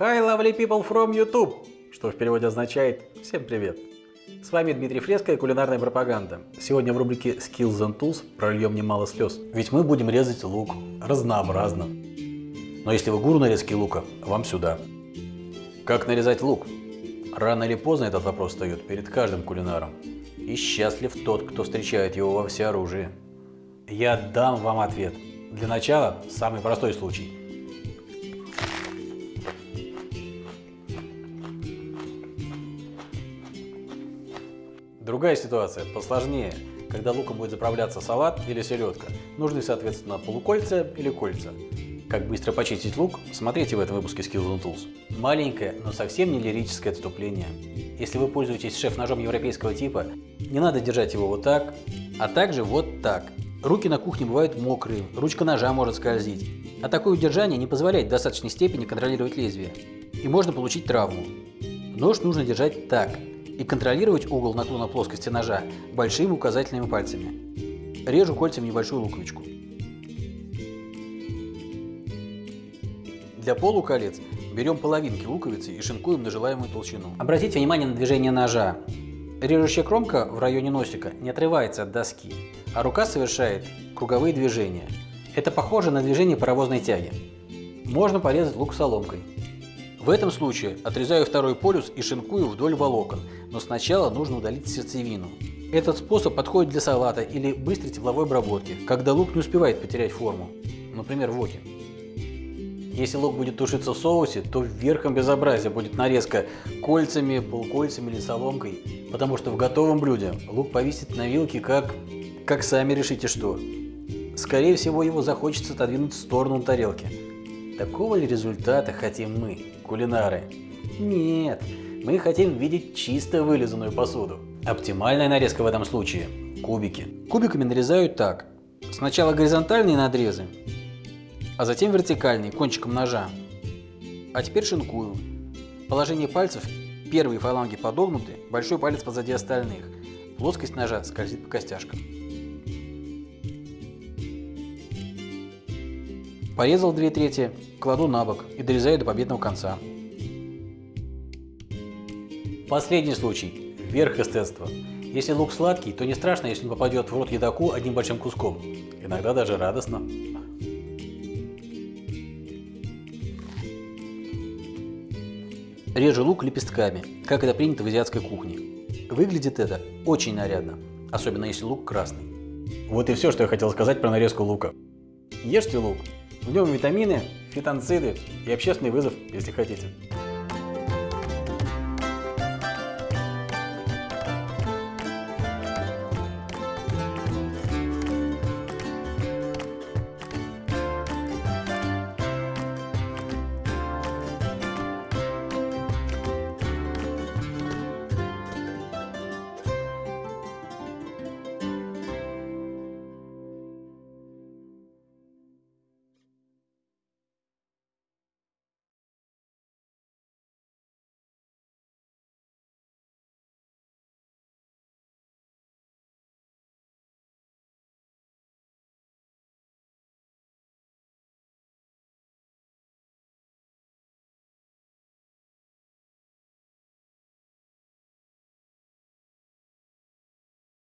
Hi lovely people from YouTube, что в переводе означает «Всем привет». С вами Дмитрий Фреско и кулинарная пропаганда. Сегодня в рубрике Skills and Tools прольем немало слез. Ведь мы будем резать лук разнообразно. Но если вы гуру нарезки лука, вам сюда. Как нарезать лук? Рано или поздно этот вопрос встает перед каждым кулинаром. И счастлив тот, кто встречает его во всеоружии. Я дам вам ответ. Для начала самый простой случай. Другая ситуация, посложнее, когда луком будет заправляться салат или селедка. Нужны, соответственно, полукольца или кольца. Как быстро почистить лук, смотрите в этом выпуске Skills and Tools. Маленькое, но совсем не лирическое отступление. Если вы пользуетесь шеф-ножом европейского типа, не надо держать его вот так, а также вот так. Руки на кухне бывают мокрые, ручка ножа может скользить. А такое удержание не позволяет в достаточной степени контролировать лезвие. И можно получить травму. Нож нужно держать так, и контролировать угол наклона плоскости ножа большими указательными пальцами. Режу кольцами небольшую луковичку. Для полуколец берем половинки луковицы и шинкуем на желаемую толщину. Обратите внимание на движение ножа. Режущая кромка в районе носика не отрывается от доски, а рука совершает круговые движения. Это похоже на движение паровозной тяги. Можно порезать лук соломкой. В этом случае отрезаю второй полюс и шинкую вдоль волокон, но сначала нужно удалить сердцевину. Этот способ подходит для салата или быстрой тепловой обработки, когда лук не успевает потерять форму, например, в воке. Если лук будет тушиться в соусе, то верхом безобразия будет нарезка кольцами, полукольцами или соломкой, потому что в готовом блюде лук повисит на вилке как... как сами решите что. Скорее всего его захочется отодвинуть в сторону тарелки. Такого ли результата хотим мы, кулинары? Нет, мы хотим видеть чисто вылизанную посуду. Оптимальная нарезка в этом случае – кубики. Кубиками нарезают так. Сначала горизонтальные надрезы, а затем вертикальные, кончиком ножа. А теперь шинкую. Положение пальцев – первые фаланги подогнуты, большой палец позади остальных. Плоскость ножа скользит по костяшкам. Порезал две трети, кладу на бок и дорезаю до победного конца. Последний случай. Верх эстетства. Если лук сладкий, то не страшно, если он попадет в рот едоку одним большим куском. Иногда даже радостно. Режу лук лепестками, как это принято в азиатской кухне. Выглядит это очень нарядно, особенно если лук красный. Вот и все, что я хотел сказать про нарезку лука. Ешьте лук, в нем витамины, фитонциды и общественный вызов, если хотите.